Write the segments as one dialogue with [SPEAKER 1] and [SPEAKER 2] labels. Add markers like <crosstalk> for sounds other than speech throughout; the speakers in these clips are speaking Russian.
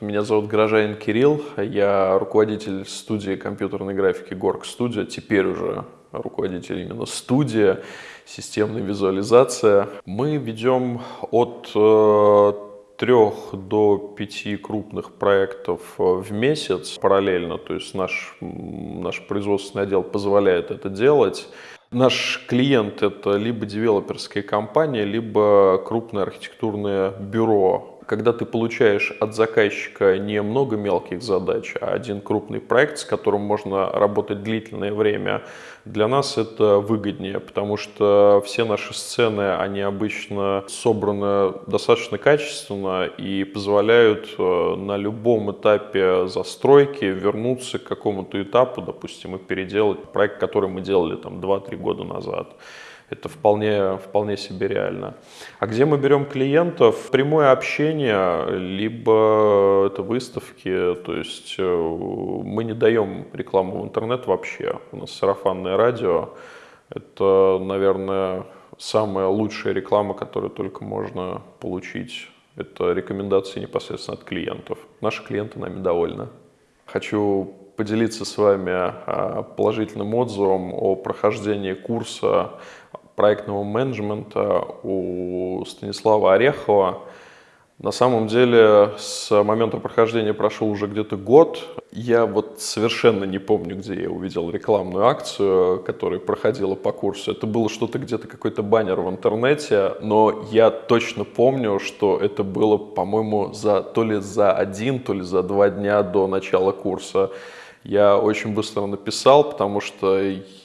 [SPEAKER 1] Меня зовут Горожанин Кирилл, я руководитель студии компьютерной графики Горг Studio, теперь уже руководитель именно студии, системной визуализация. Мы ведем от э, трех до пяти крупных проектов э, в месяц параллельно, то есть наш, наш производственный отдел позволяет это делать. Наш клиент это либо девелоперская компания, либо крупное архитектурное бюро, когда ты получаешь от заказчика не много мелких задач, а один крупный проект, с которым можно работать длительное время, для нас это выгоднее, потому что все наши сцены, они обычно собраны достаточно качественно и позволяют э, на любом этапе застройки вернуться к какому-то этапу, допустим, и переделать проект, который мы делали там 2-3 года назад это вполне, вполне себе реально. А где мы берем клиентов? Прямое общение, либо это выставки, то есть э, мы не даем рекламу в интернет вообще. У нас сарафанное радио, это, наверное, самая лучшая реклама, которую только можно получить. Это рекомендации непосредственно от клиентов. Наши клиенты нами довольны. Хочу поделиться с вами а, положительным отзывом о прохождении курса проектного менеджмента у Станислава Орехова. На самом деле с момента прохождения прошел уже где-то год. Я вот совершенно не помню, где я увидел рекламную акцию, которая проходила по курсу. Это было что-то где-то, какой-то баннер в интернете, но я точно помню, что это было, по-моему, за, то ли за один, то ли за два дня до начала курса. Я очень быстро написал, потому что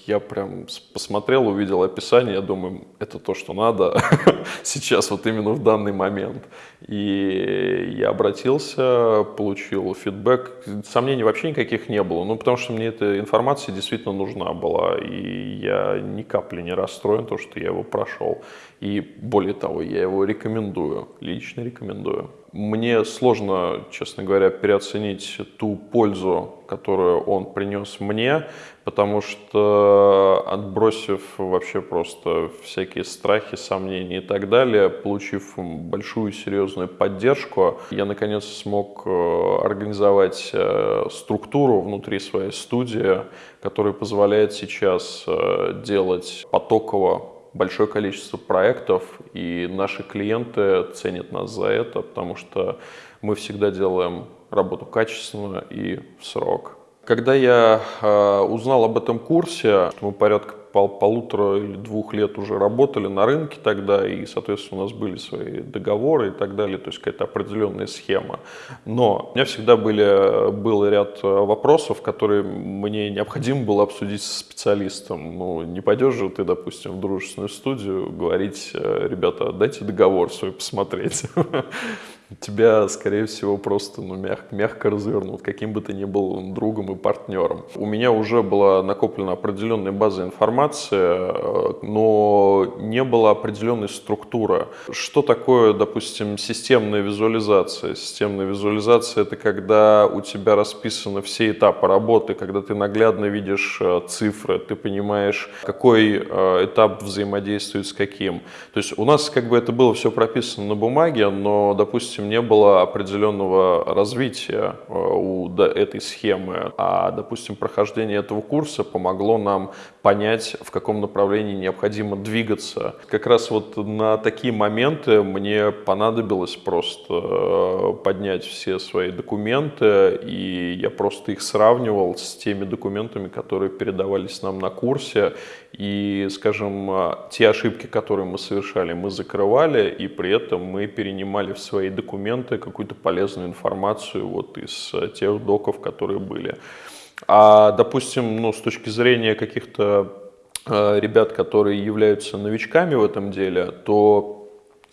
[SPEAKER 1] я прям посмотрел, увидел описание, я думаю, это то, что надо <laughs> сейчас, вот именно в данный момент. И я обратился, получил фидбэк. Сомнений вообще никаких не было, ну, потому что мне эта информация действительно нужна была, и я ни капли не расстроен, то, что я его прошел. И более того, я его рекомендую, лично рекомендую. Мне сложно, честно говоря, переоценить ту пользу, которую он принес мне, потому что отбросив вообще просто всякие страхи, сомнения и так далее, получив большую серьезную поддержку, я наконец смог э, организовать э, структуру внутри своей студии, которая позволяет сейчас э, делать потоково большое количество проектов, и наши клиенты ценят нас за это, потому что мы всегда делаем работу качественно и в срок. Когда я э, узнал об этом курсе, мы порядка пол, полутора или двух лет уже работали на рынке тогда, и, соответственно, у нас были свои договоры и так далее, то есть какая-то определенная схема. Но у меня всегда были, был ряд вопросов, которые мне необходимо было обсудить со специалистом. Ну, не пойдешь же ты, допустим, в дружественную студию говорить, э, ребята, дайте договор свой посмотреть. <laughs> тебя, скорее всего, просто ну, мягко, мягко развернут, каким бы ты ни был другом и партнером. У меня уже была накоплена определенная база информации, э, но не было определенной структуры. Что такое, допустим, системная визуализация? Системная визуализация – это когда у тебя расписаны все этапы работы, когда ты наглядно видишь э, цифры, ты понимаешь, какой э, этап взаимодействует с каким. То есть у нас как бы это было все прописано на бумаге, но, допустим, допустим, не было определенного развития э, у этой схемы, а, допустим, прохождение этого курса помогло нам понять, в каком направлении необходимо двигаться. Как раз вот на такие моменты мне понадобилось просто э, поднять все свои документы, и я просто их сравнивал с теми документами, которые передавались нам на курсе, и, скажем, э, те ошибки, которые мы совершали, мы закрывали, и при этом мы перенимали в свои документы какую-то полезную информацию вот из э, тех доков, которые были. А, допустим, ну, с точки зрения каких-то э, ребят, которые являются новичками в этом деле, то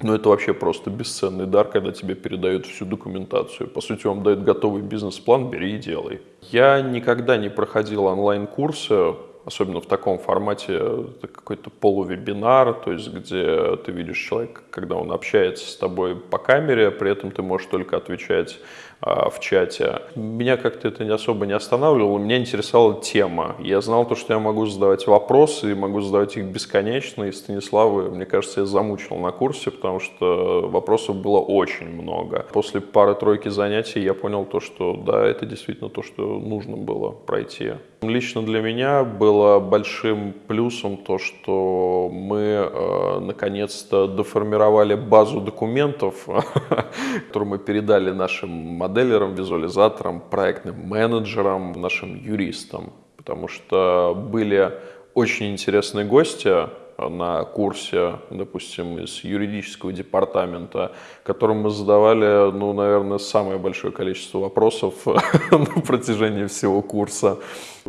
[SPEAKER 1] ну, это вообще просто бесценный дар, когда тебе передают всю документацию. По сути, вам дают готовый бизнес-план, бери и делай. Я никогда не проходил онлайн-курсы, особенно в таком формате, какой-то полувебинар, то есть где ты видишь человека, когда он общается с тобой по камере, при этом ты можешь только отвечать в чате. Меня как-то это особо не останавливало, меня интересовала тема. Я знал то, что я могу задавать вопросы, и могу задавать их бесконечно, и Станислава, мне кажется, я замучил на курсе, потому что вопросов было очень много. После пары-тройки занятий я понял то, что да, это действительно то, что нужно было пройти. Лично для меня было большим плюсом то, что мы э, наконец-то доформировали базу документов, <laughs> которую мы передали нашим моделерам, визуализаторам, проектным менеджерам, нашим юристам. Потому что были очень интересные гости, на курсе, допустим, из юридического департамента, которым мы задавали, ну, наверное, самое большое количество вопросов <laughs> на протяжении всего курса.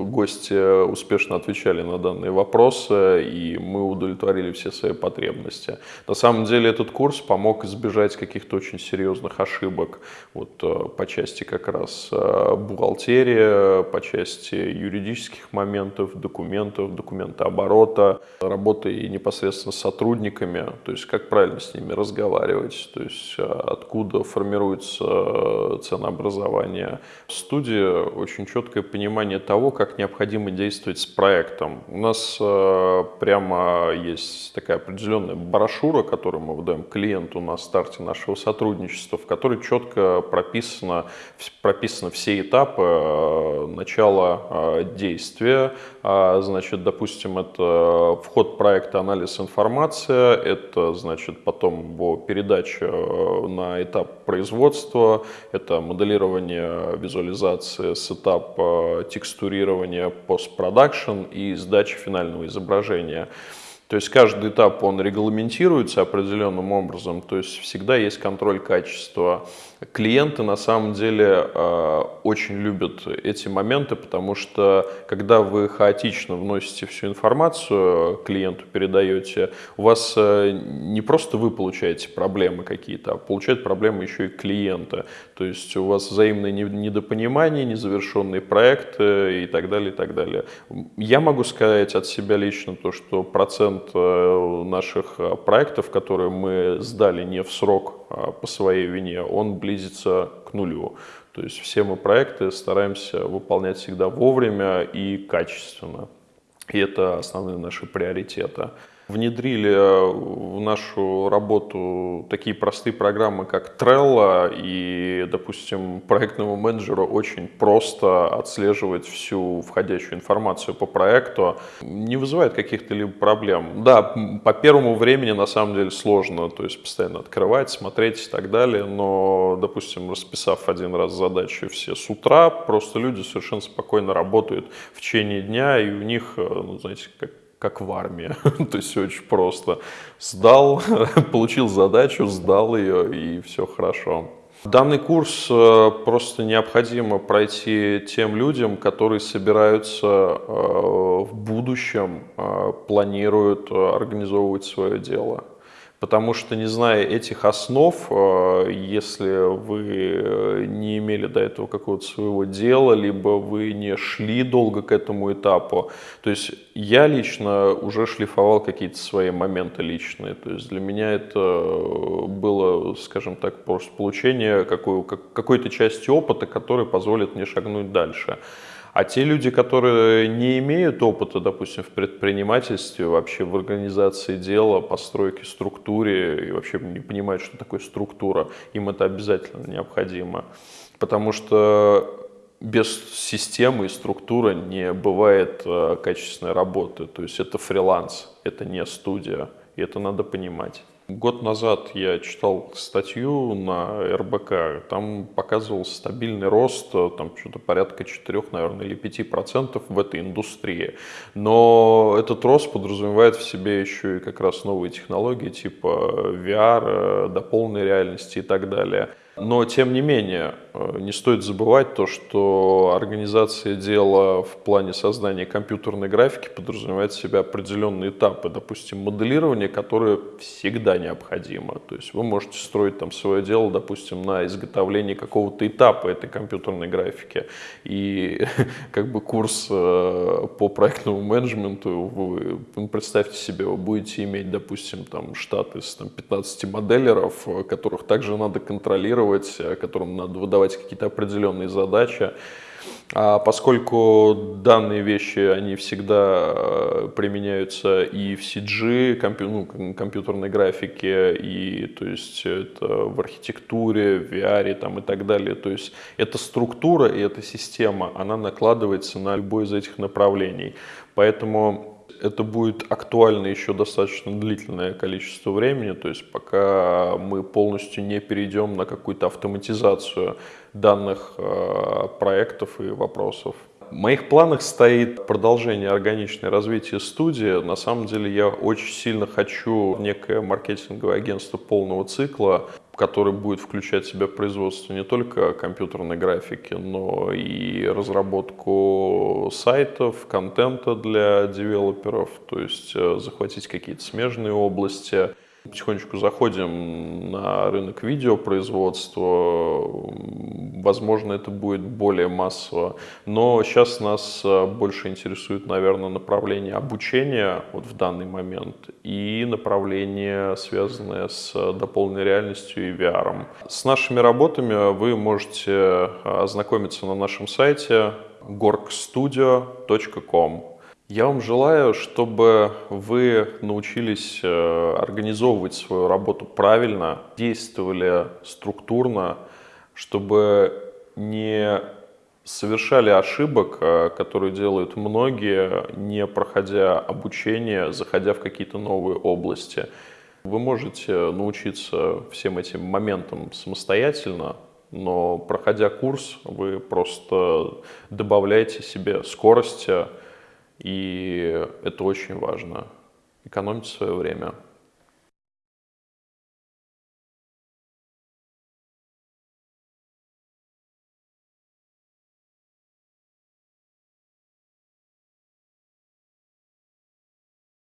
[SPEAKER 1] Гости успешно отвечали на данные вопросы, и мы удовлетворили все свои потребности. На самом деле этот курс помог избежать каких-то очень серьезных ошибок вот, э, по части как раз э, бухгалтерии, по части юридических моментов, документов, документооборота, работы и непосредственно с сотрудниками, то есть как правильно с ними разговаривать, то есть э, откуда формируется ценообразование. В студии очень четкое понимание того, как необходимо действовать с проектом. У нас э, прямо есть такая определенная брошюра, которую мы выдаем клиенту на старте нашего сотрудничества, в которой четко прописано, прописаны все этапы э, начала действия. А, значит, допустим, это вход проекта анализ информации, это значит потом его передача э, на этап производства, это моделирование визуализации с этапа текстурирования постпродакшн и сдачи финального изображения. То есть каждый этап он регламентируется определенным образом, то есть всегда есть контроль качества. Клиенты на самом деле э, очень любят эти моменты, потому что когда вы хаотично вносите всю информацию, клиенту передаете, у вас э, не просто вы получаете проблемы какие-то, а получают проблемы еще и клиенты. То есть у вас взаимное недопонимание, незавершенные проекты и так далее, и так далее. Я могу сказать от себя лично то, что процент э, наших проектов, которые мы сдали не в срок а по своей вине, он близится к нулю. То есть все мы проекты стараемся выполнять всегда вовремя и качественно. И это основные наши приоритеты внедрили э, в нашу работу такие простые программы, как Trello, и, допустим, проектному менеджеру очень просто отслеживать всю входящую информацию по проекту, не вызывает каких-то либо проблем. Да, по первому времени на самом деле сложно, то есть постоянно открывать, смотреть и так далее, но, допустим, расписав один раз задачи все с утра, просто люди совершенно спокойно работают в течение дня, и у них, э, ну, знаете, как как в армии. <laughs> То есть очень просто. Сдал, <laughs> получил задачу, сдал ее и все хорошо. Данный курс э, просто необходимо пройти тем людям, которые собираются э, в будущем, э, планируют организовывать свое дело. Потому что, не зная этих основ, э, если вы э, не имели до этого какого-то своего дела, либо вы не шли долго к этому этапу, то есть я лично уже шлифовал какие-то свои моменты личные, то есть для меня это было, скажем так, просто получение какой-то части опыта, который позволит мне шагнуть дальше. А те люди, которые не имеют опыта, допустим, в предпринимательстве, вообще в организации дела, постройке, структуре, и вообще не понимают, что такое структура, им это обязательно необходимо. Потому что без системы и структуры не бывает э, качественной работы. То есть это фриланс, это не студия, и это надо понимать. Год назад я читал статью на РБК, там показывался стабильный рост, там что-то порядка 4, наверное, или 5 процентов в этой индустрии. Но этот рост подразумевает в себе еще и как раз новые технологии типа VR, до полной реальности и так далее. Но, тем не менее, э, не стоит забывать то, что организация дела в плане создания компьютерной графики подразумевает в себя определенные этапы, допустим, моделирование, которое всегда необходимо. То есть вы можете строить там свое дело, допустим, на изготовлении какого-то этапа этой компьютерной графики. И <laughs> как бы курс э, по проектному менеджменту, вы, представьте себе, вы будете иметь, допустим, там штат из там, 15 моделеров, которых также надо контролировать, контролировать, которым надо выдавать какие-то определенные задачи. А поскольку данные вещи, они всегда э, применяются и в CG, компью, ну, компьютерной графике, и то есть это в архитектуре, в VR там, и так далее. То есть эта структура и эта система, она накладывается на любое из этих направлений. Поэтому это будет актуально еще достаточно длительное количество времени, то есть пока мы полностью не перейдем на какую-то автоматизацию данных э, проектов и вопросов. В моих планах стоит продолжение органичное развитие студии. На самом деле я очень сильно хочу некое маркетинговое агентство полного цикла, который будет включать в себя производство не только компьютерной графики, но и разработку сайтов, контента для девелоперов, то есть э, захватить какие-то смежные области, Потихонечку заходим на рынок видеопроизводства. Возможно, это будет более массово. Но сейчас нас э, больше интересует, наверное, направление обучения вот в данный момент и направление, связанное с дополненной реальностью и VR. С нашими работами вы можете э, ознакомиться на нашем сайте gorkstudio.com. Я вам желаю, чтобы вы научились э, организовывать свою работу правильно, действовали структурно, чтобы не совершали ошибок, э, которые делают многие, не проходя обучение, заходя в какие-то новые области. Вы можете научиться всем этим моментам самостоятельно, но проходя курс, вы просто добавляете себе скорости, и это очень важно. Экономить свое время.